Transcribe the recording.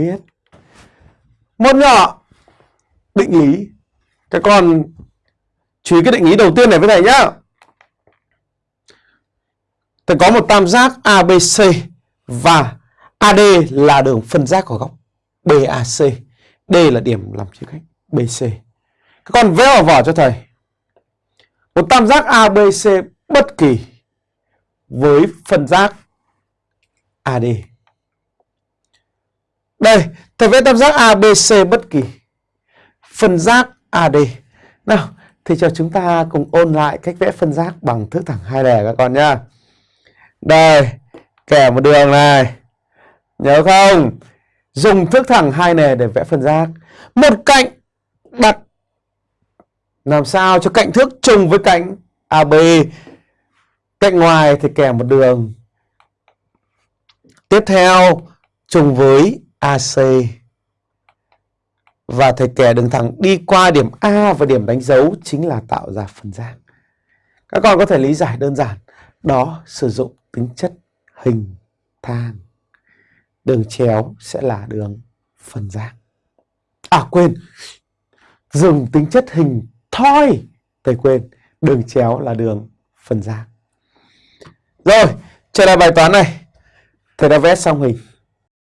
biết. Một nhỏ định lý. Các con chú ý cái định lý đầu tiên này với thầy nhá. Thầy có một tam giác ABC và AD là đường phân giác của góc BAC D là điểm làm chia cách BC các con vẽ vào vở cho thầy. Một tam giác ABC bất kỳ với phân giác AD đây, thầy vẽ tam giác ABC bất kỳ. Phân giác AD. Nào, thì cho chúng ta cùng ôn lại cách vẽ phân giác bằng thước thẳng hai lẻ các con nhá. Đây, kẻ một đường này. Nhớ không? Dùng thước thẳng hai lẻ để vẽ phân giác. Một cạnh đặt làm sao cho cạnh thước trùng với cạnh AB. Cạnh ngoài thì kẻ một đường. Tiếp theo trùng với AC và thầy kẻ đường thẳng đi qua điểm A và điểm đánh dấu chính là tạo ra phân giác. Các con có thể lý giải đơn giản, đó sử dụng tính chất hình thang. Đường chéo sẽ là đường phân giác. À quên, dùng tính chất hình thoi, thầy quên, đường chéo là đường phân giác. Rồi, trở lại bài toán này. Thầy đã vẽ xong hình